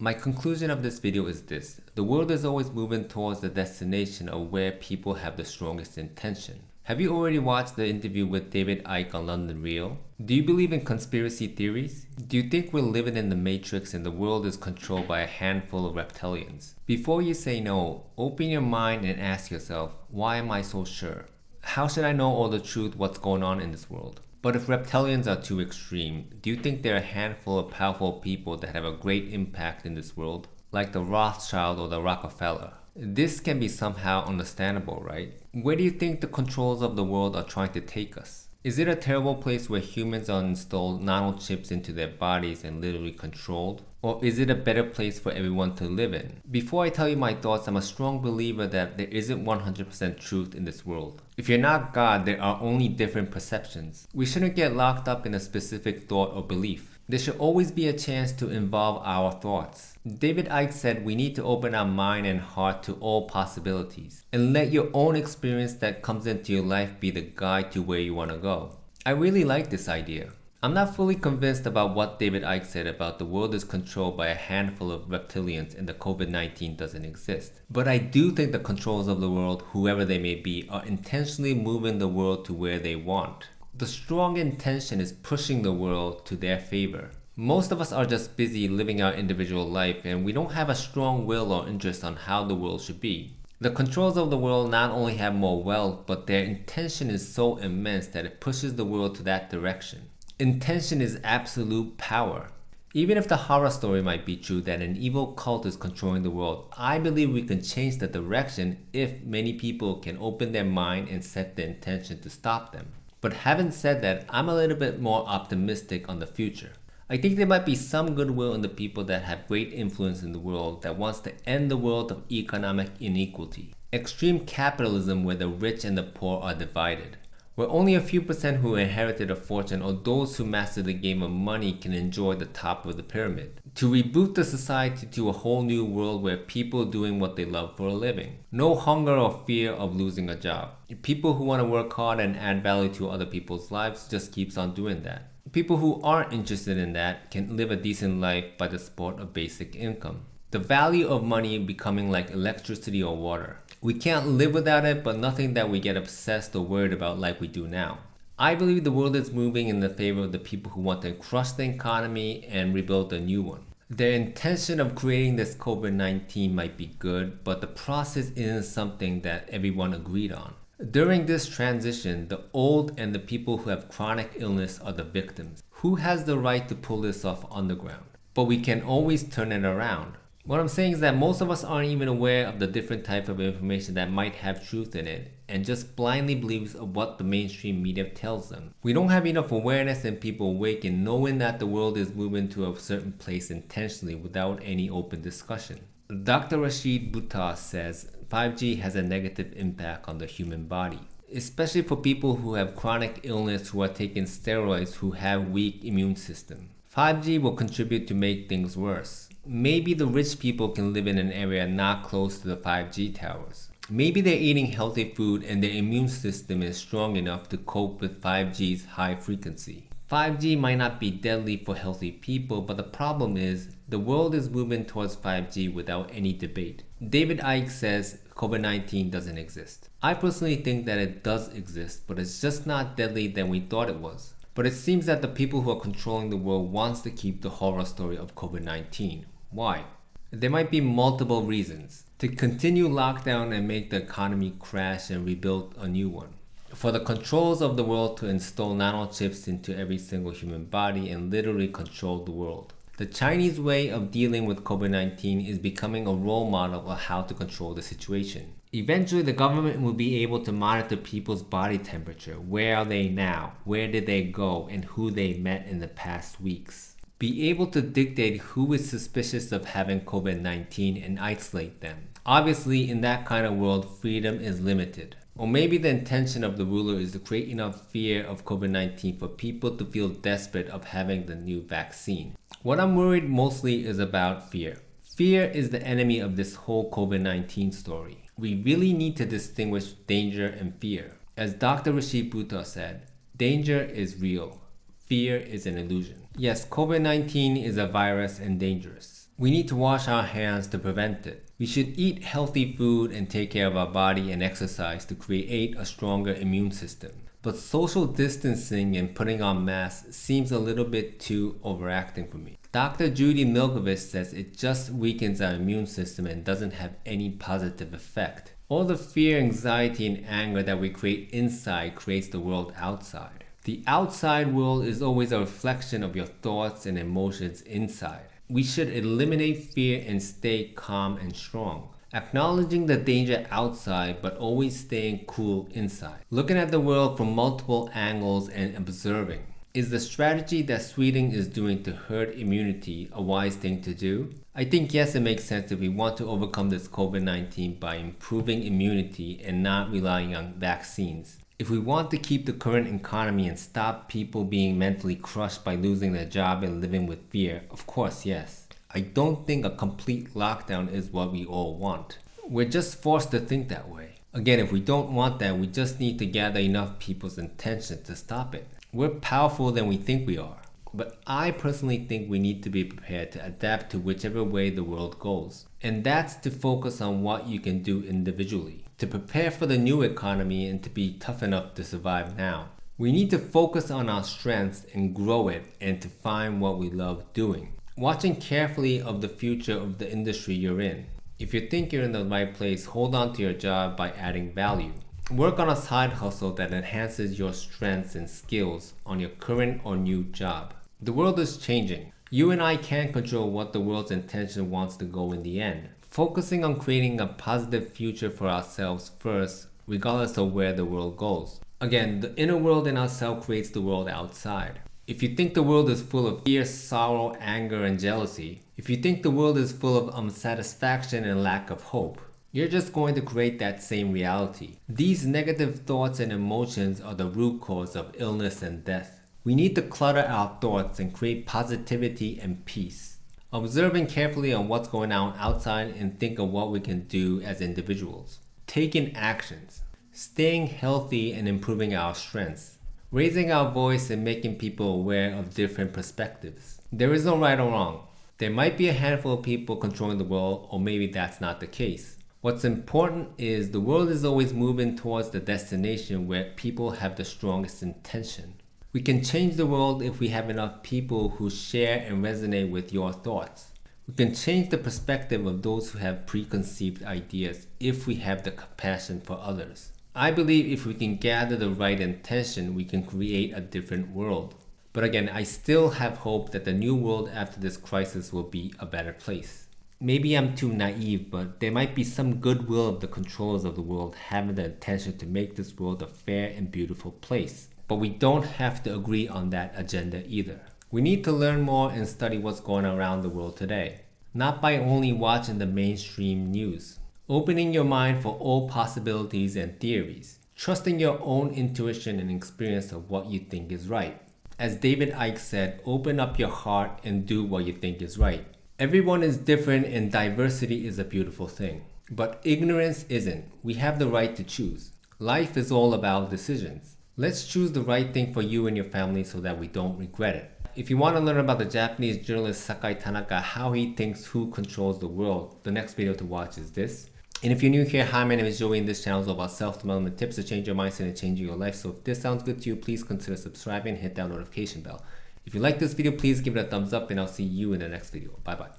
My conclusion of this video is this. The world is always moving towards the destination of where people have the strongest intention. Have you already watched the interview with David Icke on London Real? Do you believe in conspiracy theories? Do you think we're living in the matrix and the world is controlled by a handful of reptilians? Before you say no, open your mind and ask yourself, why am I so sure? How should I know all the truth what's going on in this world? But if reptilians are too extreme, do you think there are a handful of powerful people that have a great impact in this world? Like the Rothschild or the Rockefeller? This can be somehow understandable, right? Where do you think the controls of the world are trying to take us? Is it a terrible place where humans are installed nanochips into their bodies and literally controlled? Or is it a better place for everyone to live in? Before I tell you my thoughts, I'm a strong believer that there isn't 100% truth in this world. If you're not God, there are only different perceptions. We shouldn't get locked up in a specific thought or belief. There should always be a chance to involve our thoughts. David Icke said we need to open our mind and heart to all possibilities and let your own experience that comes into your life be the guide to where you want to go. I really like this idea. I'm not fully convinced about what David Icke said about the world is controlled by a handful of reptilians and the COVID-19 doesn't exist. But I do think the controls of the world, whoever they may be, are intentionally moving the world to where they want. The strong intention is pushing the world to their favor. Most of us are just busy living our individual life and we don't have a strong will or interest on how the world should be. The controls of the world not only have more wealth, but their intention is so immense that it pushes the world to that direction. Intention is absolute power. Even if the horror story might be true that an evil cult is controlling the world, I believe we can change the direction if many people can open their mind and set the intention to stop them. But having said that, I'm a little bit more optimistic on the future. I think there might be some goodwill in the people that have great influence in the world that wants to end the world of economic inequality. Extreme capitalism where the rich and the poor are divided. Where only a few percent who inherited a fortune or those who mastered the game of money can enjoy the top of the pyramid. To reboot the society to a whole new world where people doing what they love for a living. No hunger or fear of losing a job. People who want to work hard and add value to other people's lives just keeps on doing that. People who aren't interested in that can live a decent life by the support of basic income. The value of money becoming like electricity or water. We can't live without it, but nothing that we get obsessed or worried about like we do now. I believe the world is moving in the favor of the people who want to crush the economy and rebuild a new one. The intention of creating this COVID-19 might be good, but the process isn't something that everyone agreed on. During this transition, the old and the people who have chronic illness are the victims. Who has the right to pull this off on the ground? But we can always turn it around. What I'm saying is that most of us aren't even aware of the different type of information that might have truth in it and just blindly believes what the mainstream media tells them. We don't have enough awareness and people awake in knowing that the world is moving to a certain place intentionally without any open discussion. Dr. Rashid Buttar says 5G has a negative impact on the human body especially for people who have chronic illness who are taking steroids who have weak immune system. 5G will contribute to make things worse. Maybe the rich people can live in an area not close to the 5G towers. Maybe they're eating healthy food and their immune system is strong enough to cope with 5G's high frequency. 5G might not be deadly for healthy people, but the problem is the world is moving towards 5G without any debate. David Icke says COVID-19 doesn't exist. I personally think that it does exist, but it's just not deadly than we thought it was. But it seems that the people who are controlling the world wants to keep the horror story of COVID-19, why? There might be multiple reasons. To continue lockdown and make the economy crash and rebuild a new one. For the controls of the world to install nanochips into every single human body and literally control the world. The Chinese way of dealing with COVID-19 is becoming a role model of how to control the situation. Eventually, the government will be able to monitor people's body temperature. Where are they now? Where did they go? And who they met in the past weeks be able to dictate who is suspicious of having COVID-19 and isolate them. Obviously, in that kind of world, freedom is limited. Or maybe the intention of the ruler is to create enough fear of COVID-19 for people to feel desperate of having the new vaccine. What I'm worried mostly is about fear. Fear is the enemy of this whole COVID-19 story. We really need to distinguish danger and fear. As Dr. Rashid Buttar said, danger is real, fear is an illusion. Yes, COVID-19 is a virus and dangerous. We need to wash our hands to prevent it. We should eat healthy food and take care of our body and exercise to create a stronger immune system. But social distancing and putting on masks seems a little bit too overacting for me. Dr. Judy Mikovits says it just weakens our immune system and doesn't have any positive effect. All the fear, anxiety, and anger that we create inside creates the world outside. The outside world is always a reflection of your thoughts and emotions inside. We should eliminate fear and stay calm and strong. Acknowledging the danger outside but always staying cool inside. Looking at the world from multiple angles and observing. Is the strategy that Sweden is doing to herd immunity a wise thing to do? I think yes, it makes sense if we want to overcome this COVID-19 by improving immunity and not relying on vaccines. If we want to keep the current economy and stop people being mentally crushed by losing their job and living with fear, of course, yes. I don't think a complete lockdown is what we all want. We're just forced to think that way. Again, if we don't want that, we just need to gather enough people's attention to stop it. We're powerful than we think we are. But I personally think we need to be prepared to adapt to whichever way the world goes. And that's to focus on what you can do individually. To prepare for the new economy and to be tough enough to survive now. We need to focus on our strengths and grow it and to find what we love doing. Watching carefully of the future of the industry you're in. If you think you're in the right place, hold on to your job by adding value. Work on a side hustle that enhances your strengths and skills on your current or new job. The world is changing. You and I can't control what the world's intention wants to go in the end. Focusing on creating a positive future for ourselves first, regardless of where the world goes. Again, the inner world in ourselves creates the world outside. If you think the world is full of fear, sorrow, anger, and jealousy, if you think the world is full of unsatisfaction and lack of hope, you're just going to create that same reality. These negative thoughts and emotions are the root cause of illness and death. We need to clutter our thoughts and create positivity and peace. Observing carefully on what's going on outside and think of what we can do as individuals. Taking actions. Staying healthy and improving our strengths. Raising our voice and making people aware of different perspectives. There is no right or wrong. There might be a handful of people controlling the world or maybe that's not the case. What's important is the world is always moving towards the destination where people have the strongest intention. We can change the world if we have enough people who share and resonate with your thoughts. We can change the perspective of those who have preconceived ideas if we have the compassion for others. I believe if we can gather the right intention, we can create a different world. But again, I still have hope that the new world after this crisis will be a better place. Maybe I'm too naive, but there might be some goodwill of the controllers of the world having the intention to make this world a fair and beautiful place. But we don't have to agree on that agenda either. We need to learn more and study what's going on around the world today, not by only watching the mainstream news. Opening your mind for all possibilities and theories, trusting your own intuition and experience of what you think is right. As David Icke said, open up your heart and do what you think is right. Everyone is different and diversity is a beautiful thing. But ignorance isn't. We have the right to choose. Life is all about decisions. Let's choose the right thing for you and your family so that we don't regret it. If you want to learn about the Japanese journalist Sakai Tanaka, how he thinks who controls the world, the next video to watch is this. And if you're new here, hi, my name is Joey and this channel is about self-development tips to change your mindset and changing your life. So if this sounds good to you, please consider subscribing and hit that notification bell. If you like this video, please give it a thumbs up and I'll see you in the next video. Bye bye.